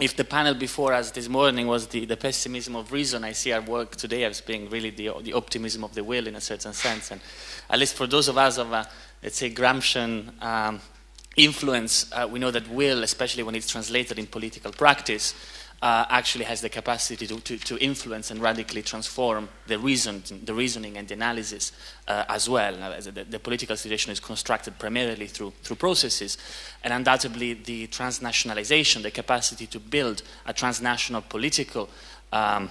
if the panel before us this morning was the, the pessimism of reason, I see our work today as being really the, the optimism of the will in a certain sense. And at least for those of us of, a, let's say, Gramscian um, influence, uh, we know that will, especially when it's translated in political practice, uh, actually has the capacity to, to, to, influence and radically transform the, reason, the reasoning and the analysis uh, as well. The, the, political situation is constructed primarily through, through processes, and undoubtedly the transnationalization, the capacity to build a transnational political um,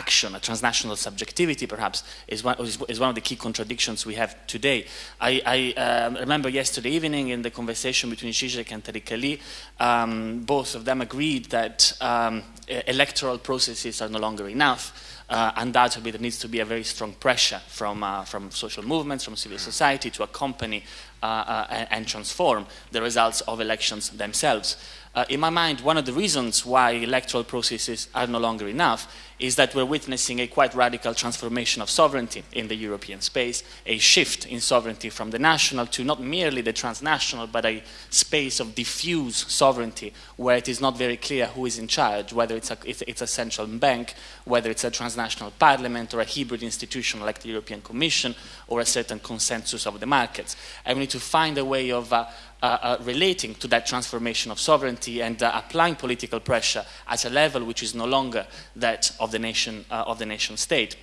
action, a transnational subjectivity perhaps, is one, is, one of the key contradictions we have today. I, I um, remember yesterday evening in the conversation between Zizek and Tariq Ali, um, both of them agreed that um, electoral processes are no longer enough. Uh, undoubtedly, there needs to be a very strong pressure from, uh, from social movements, from civil society to accompany uh, uh and, and transform the results of elections themselves. Uh, in my mind, one of the reasons why electoral processes are no longer enough is that we're witnessing a quite radical transformation of sovereignty in the European space, a shift in sovereignty from the national to not merely the transnational, but a space of diffuse sovereignty where it is not very clear who is in charge, whether it's a, it's, it's a central bank, whether it's a transnational parliament or a hybrid institution like the European Commission or a certain consensus of the markets. And we need to find a way of uh, uh, uh, relating to that transformation of sovereignty and uh, applying political pressure at a level which is no longer that of the nation, uh, of the nation state.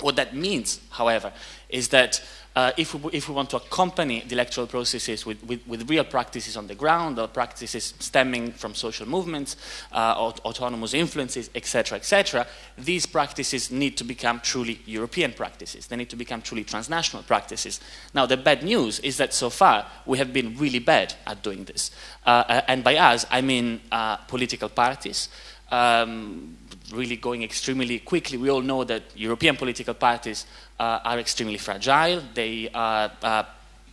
What that means, however, is that uh, if, we, if, we, want to accompany the electoral processes with, with, with, real practices on the ground or practices stemming from social movements, uh, autonomous influences, etc., etc., these practices need to become truly European practices. They need to become truly transnational practices. Now, the bad news is that so far we have been really bad at doing this. Uh, and by us, I mean uh, political parties. Um, really going extremely quickly. We all know that European political parties uh, are extremely fragile. They are uh,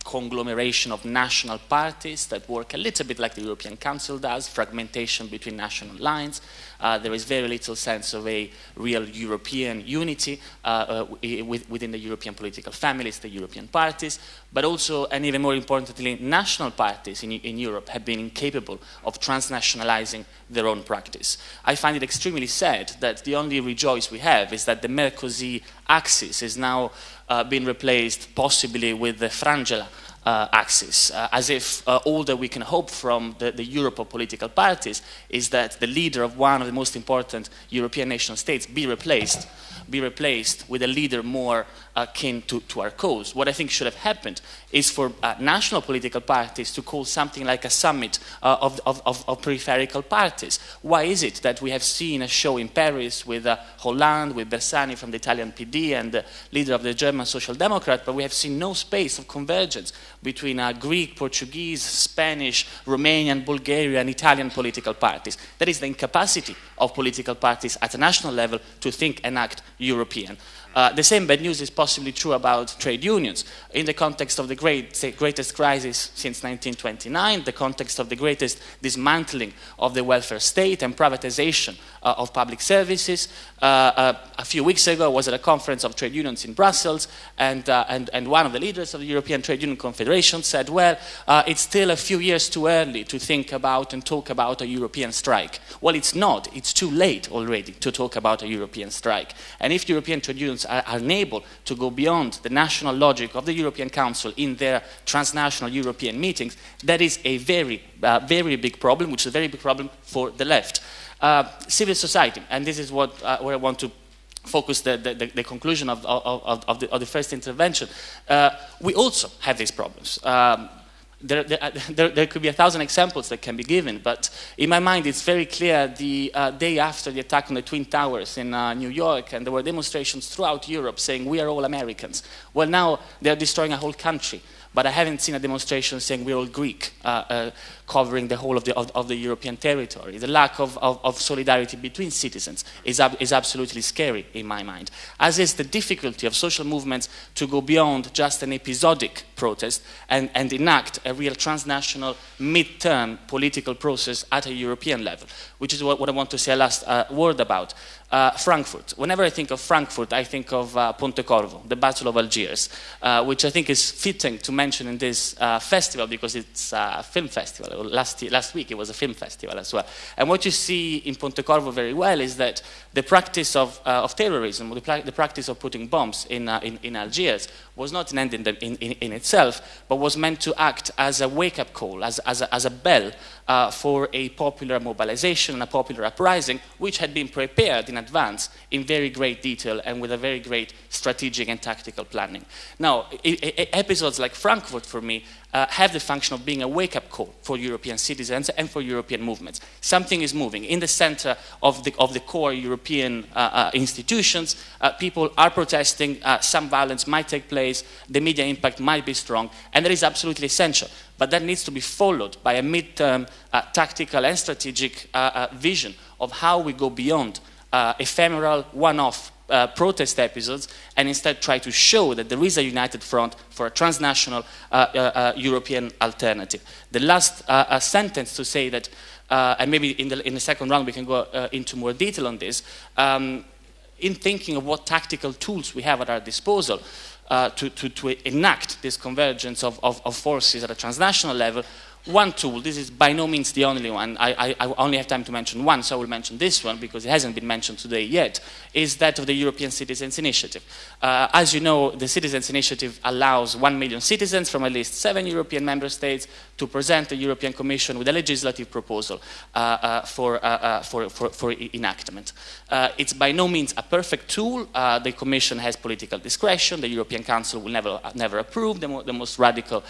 conglomeration of national parties that work a little bit like the European Council does, fragmentation between national lines. Uh, there is very little sense of a real European unity uh, uh, within the European political families, the European parties, but also, and even more importantly, national parties in, in Europe have been incapable of transnationalizing their own practice. I find it extremely sad that the only rejoice we have is that the Merkozy axis is now uh, been replaced possibly with the Frangela uh, axis, uh, as if uh, all that we can hope from the, the, Europe of political parties is that the leader of one of the most important European nation states be replaced be replaced with a leader more akin to, to our cause. What I think should have happened is for uh, national political parties to call something like a summit uh, of, of, of, peripheral parties. Why is it that we have seen a show in Paris with uh, Hollande, with Bersani from the Italian PD and the leader of the German Social Democrat, but we have seen no space of convergence between uh, Greek, Portuguese, Spanish, Romanian, Bulgarian, and Italian political parties. That is the incapacity of political parties at a national level to think and act European. Uh, the same bad news is possibly true about trade unions. In the context of the great, say, greatest crisis since 1929, the context of the greatest dismantling of the welfare state and privatization uh, of public services. Uh, uh a few weeks ago, I was at a conference of trade unions in Brussels, and, uh, and, and one of the leaders of the European Trade Union Confederation said, well, uh, it's still a few years too early to think about and talk about a European strike. Well, it's not. It's too late already to talk about a European strike. And if European trade unions are, unable to go beyond the national logic of the European Council in their transnational European meetings, that is a very, uh, very big problem, which is a very big problem for the left. Uh, civil society, and this is what uh, where I want to focus the, the, the conclusion of, of, of, the, of, the, first intervention. Uh, we also have these problems. Um, there, there, there, there, could be a thousand examples that can be given, but in my mind it's very clear the uh, day after the attack on the Twin Towers in uh, New York, and there were demonstrations throughout Europe saying we are all Americans. Well, now they're destroying a whole country, but I haven't seen a demonstration saying we're all Greek. Uh, uh covering the whole of the, of, of the European territory. The lack of, of, of solidarity between citizens is, ab is absolutely scary in my mind, as is the difficulty of social movements to go beyond just an episodic protest and, and enact a real transnational mid-term political process at a European level, which is what, what I want to say a last uh, word about. Uh, Frankfurt. Whenever I think of Frankfurt, I think of uh, Pontecorvo, the Battle of Algiers, uh, which I think is fitting to mention in this uh, festival because it's a film festival. Last, last week it was a film festival as well. And what you see in Pontecorvo very well is that the practice of, uh, of terrorism, the, the, practice of putting bombs in, uh, in, in, Algiers was not an end in, the, in, in, itself, but was meant to act as a wake-up call, as, as, a, as a bell uh, for a popular mobilization and a popular uprising, which had been prepared in advance in very great detail and with a very great strategic and tactical planning. Now, episodes like Frankfurt, for me, uh, have the function of being a wake-up call for European citizens and for European movements. Something is moving. In the center of the, of the core European uh, uh, institutions, uh, people are protesting, uh, some violence might take place, the media impact might be strong, and that is absolutely essential. But that needs to be followed by a mid-term uh, tactical and strategic vision of how we go beyond ephemeral, one-off uh, protest episodes and instead try to show that there is a united front for a transnational uh, uh, uh European alternative. The last uh, sentence to say that, uh, and maybe in the, in the second round we can go into more detail on this, um, in thinking of what tactical tools we have at our disposal, to, to, to, enact this convergence of, of, of, forces at a transnational level, one tool, this is by no means the only one, I, I, I, only have time to mention one, so I will mention this one because it hasn't been mentioned today yet, is that of the European Citizens Initiative. Uh, as you know, the Citizens Initiative allows one million citizens from at least seven European member states to present the European Commission with a legislative proposal uh, uh, for, uh, uh, for, for, for, enactment. Uh, it's by no means a perfect tool. the Commission has political discretion. The European Council will never, never approve the, mo the most radical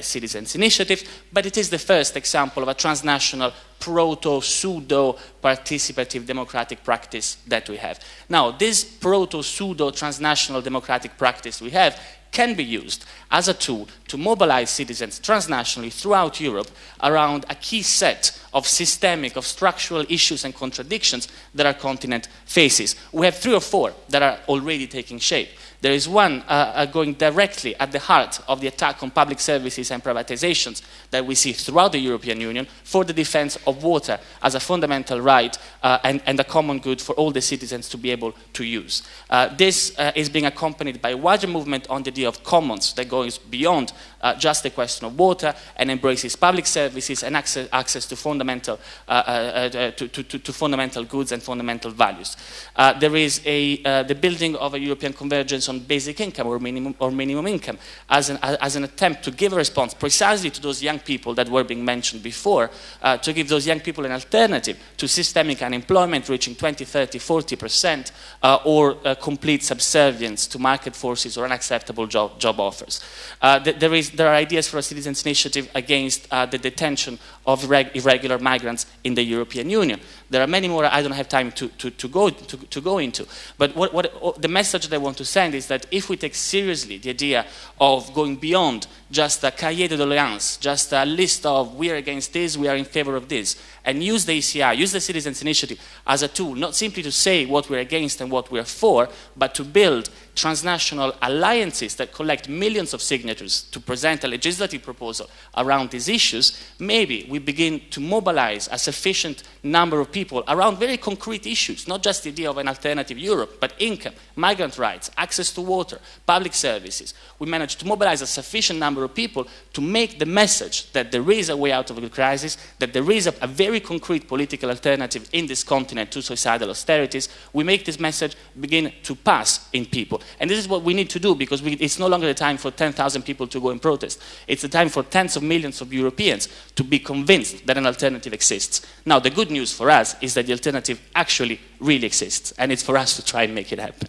citizens initiative but it is the first example of a transnational proto-pseudo-participative democratic practice that we have. Now, this proto-pseudo-transnational democratic practice we have can be used as a tool to mobilize citizens transnationally throughout Europe around a key set of systemic, of structural issues and contradictions that our continent faces. We have three or four that are already taking shape. There is one uh, uh, going directly at the heart of the attack on public services and privatizations that we see throughout the European Union for the defense of water as a fundamental right uh, and, and, a common good for all the citizens to be able to use. Uh, this uh, is being accompanied by a wider movement on the idea of commons that goes beyond uh, just the question of water and embraces public services and access, access to, fundamental, to, to, to, fundamental goods and fundamental values. there is a, the building of a European convergence on basic income or minimum, or minimum income as an, as an attempt to give a response precisely to those young people that were being mentioned before, uh, to give those young people an alternative to systemic unemployment reaching 20, 30, 40 percent, uh, or uh, complete subservience to market forces or unacceptable job, job offers. Uh, there, is, there are ideas for a citizens' initiative against uh, the detention of irregular migrants in the European Union. There are many more I don't have time to, to, to go, to, to, go into. But what, what, oh, the message that I want to send is that if we take seriously the idea of going beyond just a cahier de doléances, just a list of we are against this, we are in favor of this, and use the ECI, use the Citizens Initiative as a tool, not simply to say what we're against and what we're for, but to build transnational alliances that collect millions of signatures to present a legislative proposal around these issues, maybe we begin to mobilize a sufficient number of people around very concrete issues, not just the idea of an alternative Europe, but income, migrant rights, access to water, public services. We manage to mobilize a sufficient number of people to make the message that there is a way out of the crisis, that there is a, a very concrete political alternative in this continent to suicidal austerities. We make this message begin to pass in people. And this is what we need to do because we, it's no longer the time for 10,000 people to go and protest. It's the time for tens of millions of Europeans to be convinced that an alternative exists. Now, the good news for us is that the alternative actually really exists, and it's for us to try and make it happen.